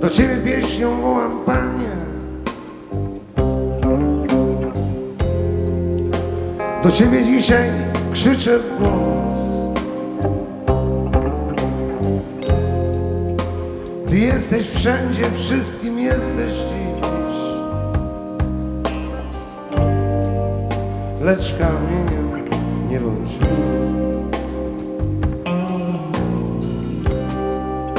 Do ciebie pieśnią wołam, panie. Do ciebie dzisiaj krzyczę w głos. Ty jesteś wszędzie, wszystkim jesteś dziś. Lecz kamieniem nie bądź mi.